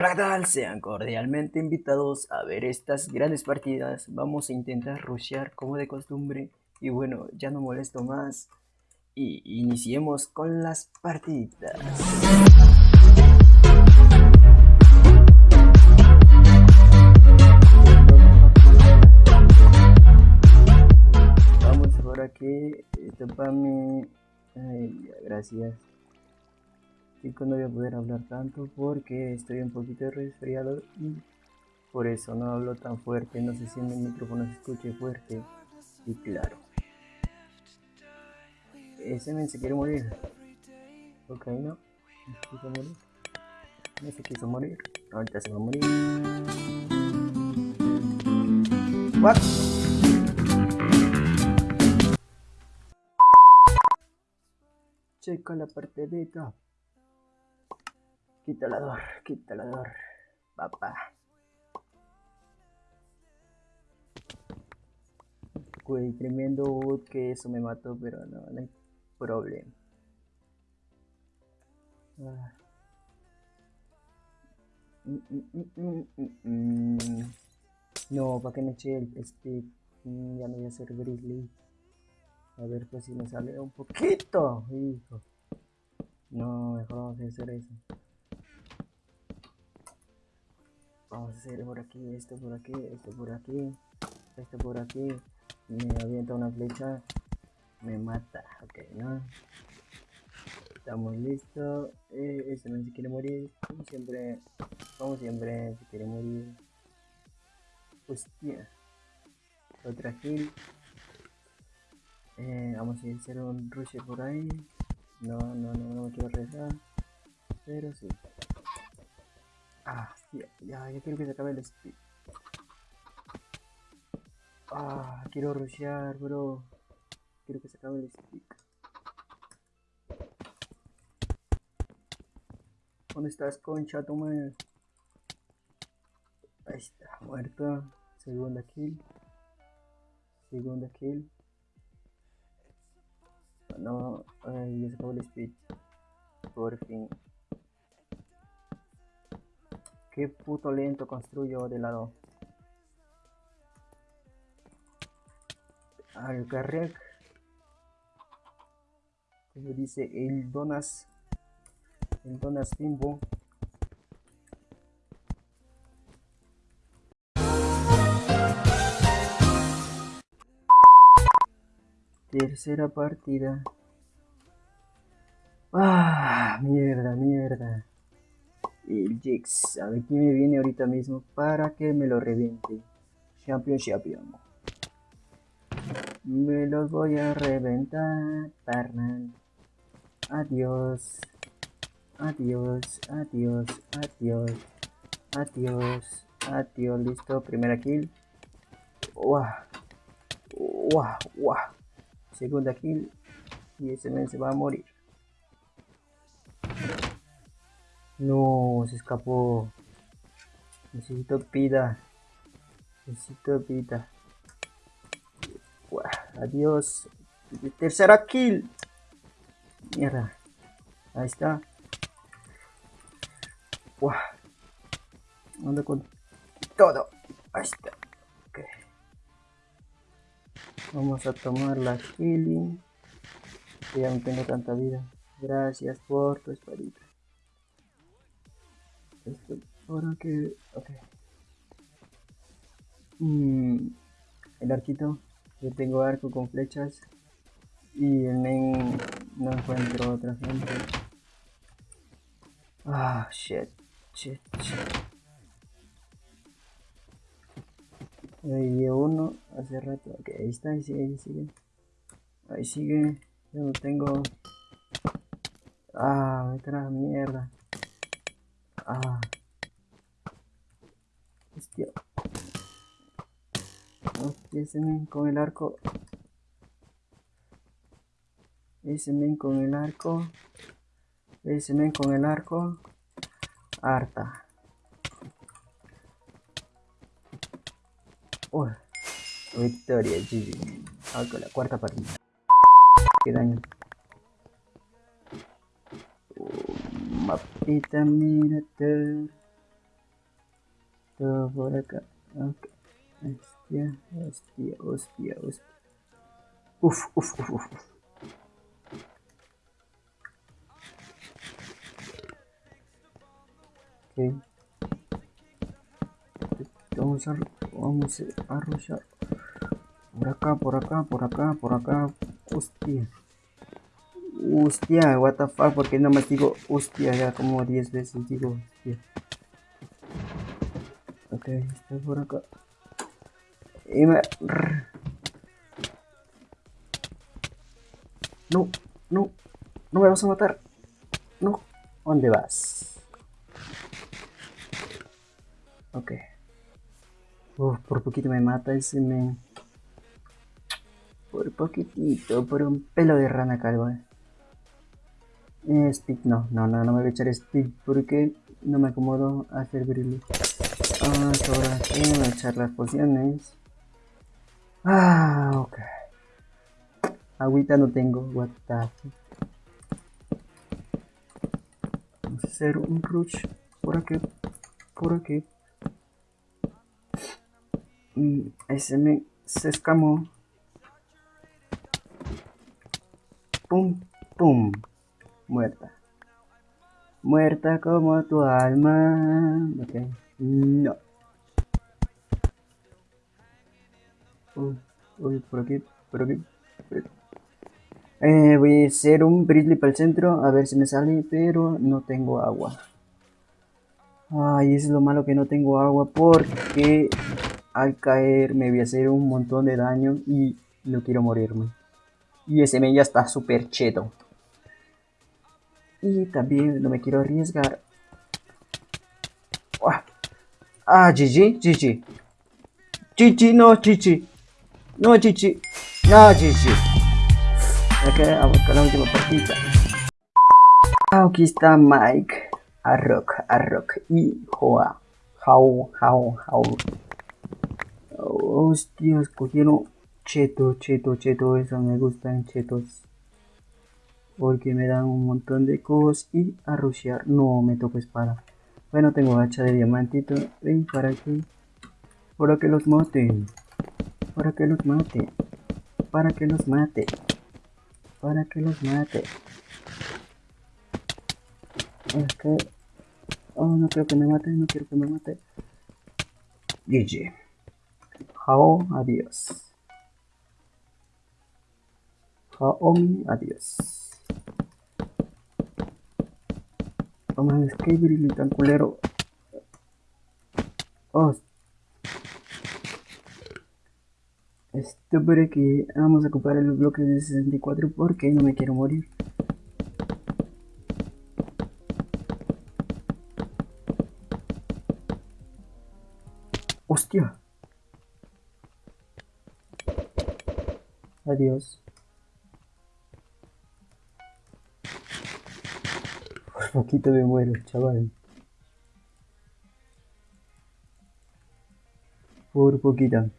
Hola, ¿qué tal? Sean cordialmente invitados a ver estas grandes partidas. Vamos a intentar rushear como de costumbre. Y bueno, ya no molesto más. Y iniciemos con las partidas. Vamos por aquí. Esto para mí. Ay, gracias. Chicos, no voy a poder hablar tanto porque estoy un poquito resfriado y por eso no hablo tan fuerte. No sé si en el micrófono se escuche fuerte y claro. Ese men se quiere morir. Ok, no. No se quiso morir. No se quiso morir. Ahorita se va a morir. What? Checa la parte de top. Quita la dor, quita la dor, papá. Güey, tremendo wood que eso me mató, pero no, no hay problema. Ah. No, para que me eche el speed. ya no voy a hacer grizzly. A ver pues si me sale un poquito, hijo. No, mejor vamos a hacer eso. Vamos a hacer por aquí, esto por aquí, esto por aquí, esto por aquí. Me avienta una flecha, me mata. Ok, ¿no? Estamos listos. Eh, este no se quiere morir. Como siempre, como siempre, se quiere morir. Hostia. Otra kill. Eh, vamos a hacer un rush por ahí. No, no, no, no me quiero arriesgar. Pero sí. Ah, ya, ya, quiero que se acabe el speed. Ah, quiero rushear, bro. Quiero que se acabe el speed. ¿Dónde estás, concha, toma? Ahí está, muerto. Segunda kill. Segunda kill. No, ay, ya se acabó el speed. Por fin. Qué puto lento construyo de lado. Al carrec. Como dice el Donas. El Donas Timbo. Tercera partida. Ah, mierda, mierda el Jix. A ver quién me viene ahorita mismo para que me lo reviente. Champion, champion. Me los voy a reventar, parnal. Adiós. Adiós, adiós, adiós. Adiós, adiós. Listo, primera kill. Wow. Wow, wow. Segunda kill. Y ese men se va a morir. No, se escapó. Necesito vida. Necesito vida. adiós. Tercera kill. Mierda. Ahí está. Ando con todo. Ahí está. Okay. Vamos a tomar la killing. Ya no tengo tanta vida. Gracias por tu espadita. Esto para que... Ok. Mm, el arquito. Yo tengo arco con flechas. Y el main no encuentro otra gente. Ah, shit. Shit, shit. Uno hace rato. Ok, ahí está, ahí sigue, ahí sigue. Ahí sigue. Yo no tengo. Ah, otra mierda. Ah. Hostia. Hostia, ese men con el arco. Ese men con el arco. Ese men con el arco. Harta. Oh, victoria, GG. Ah, con la cuarta partida. Qué daño. Mapita, mírate. Esto por acá. Okay. Hostia, hostia, hostia, hostia. Uf, uf, uf, uf. Ok. Vamos a, vamos a arrollar. Por acá, por acá, por acá, por acá. Hostia. Hostia, what the fuck, porque no más digo hostia ya como 10 veces digo hostia. Ok, está por acá. Y me... No, no, no me vas a matar. No, ¿dónde vas? Ok. Uf, por poquito me mata ese me... Por poquitito, por un pelo de rana calva. Eh, speed, no, no, no, no me voy a echar speed porque no me acomodo a hacer brillo. Ah, ahora sí, me voy a echar las pociones. Ah, ok. Agüita no tengo, what the Vamos a hacer un rush por aquí, por aquí. Y ese me se escamó. Pum, pum muerta. Muerta como tu alma. Ok, no. Uy, por aquí, por aquí, Eh, voy a hacer un Bridley para el centro, a ver si me sale, pero no tengo agua. Ay, es lo malo que no tengo agua porque al caer me voy a hacer un montón de daño y no quiero morirme. Y ese me ya está súper cheto. Y también no me quiero arriesgar. Ah, GG, GG. GG, no, GG. No, GG. No, GG. Ok, vamos con la última partida. Aquí está Mike. Arrock, Arrock y Joa. How, how, how. Hostia, escogieron cheto, cheto, cheto. Eso me gustan chetos porque me dan un montón de cosas y a rushear no me toco espada. Bueno tengo hacha de diamantito ven para que para que los maten para que los mate. Para que los mate. Para que los mate. Es que oh no quiero que me mate no quiero que me mate. GG Jao adiós. Jaomi adiós No es que tan culero. Oh. Esto por aquí. Vamos a ocupar el bloque de 64 porque no me quiero morir. Hostia. Adiós. Poquito me muero, chaval. Por poquito.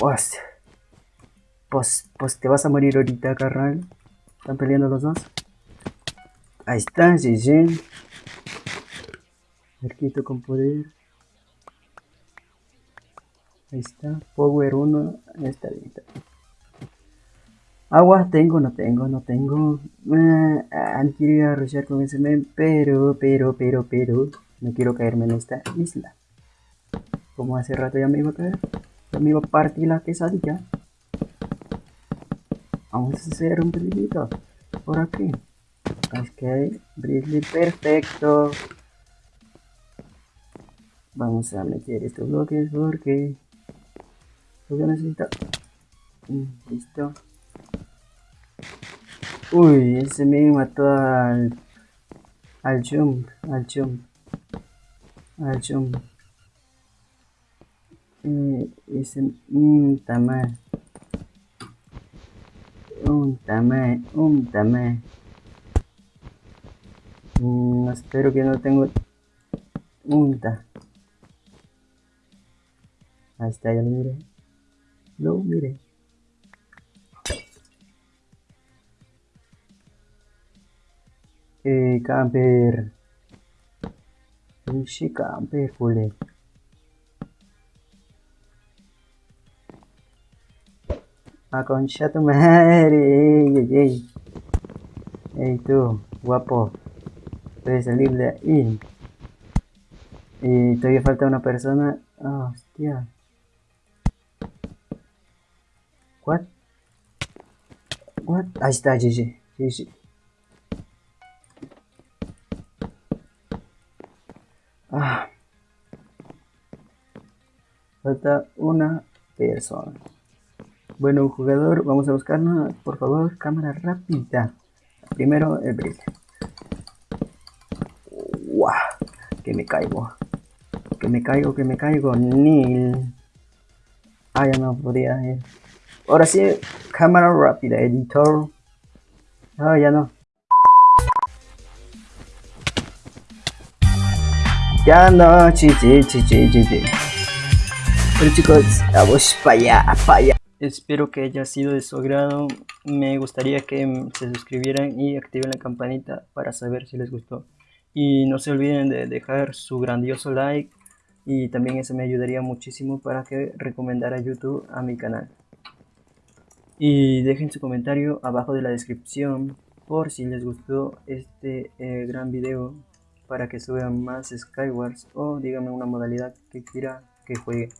Pues, pues, pues te vas a morir ahorita, carnal. Están peleando los dos. Ahí está, sí. Arquito con poder. Ahí está. Power 1. Está bien, Agua tengo, no tengo, no tengo. Eh, quiero arrollar con ese men, pero, pero, pero, pero. No quiero caerme en esta isla. Como hace rato ya me iba a caer. Ya me iba a partir la quesadilla. Vamos a hacer un brillito. Por aquí. Ok, brilli perfecto. Vamos a meter estos bloques porque lo necesito. Mm, listo. Uy, ese me mató al... Al jump, al jump. Al jump. Eh, ese... Un tamal. Un tamal, un tamal. Mm, espero que no tengo... Un. Ahí está, ya lo miré. Lo miré. Eh, camper. Ixi, camper, jule. Ah, concha tu madre. Ey, ey, ey. Ey, tú, guapo. Puedes salir de ahí. Y todavía falta una persona. Oh, hostia. What? What? Ahí está, GG. GG. Ah. Falta una persona. Bueno, jugador, vamos a buscarla. Por favor, cámara rápida. Primero el brillo. ¡Wow! Que me caigo. Que me caigo, que me caigo. Nil. Ah, ya no podía ir. Ahora sí, cámara rápida, editor. Ah, ya no. Ya no, chichi, chichi, chichi. Pero chicos, vamos para allá, para allá. Espero que haya sido de su agrado. Me gustaría que se suscribieran y activen la campanita para saber si les gustó. Y no se olviden de dejar su grandioso like. Y también eso me ayudaría muchísimo para que recomendara YouTube a mi canal. Y dejen su comentario abajo de la descripción por si les gustó este eh, gran video para que suban más Skywars o díganme una modalidad que quiera que juegue.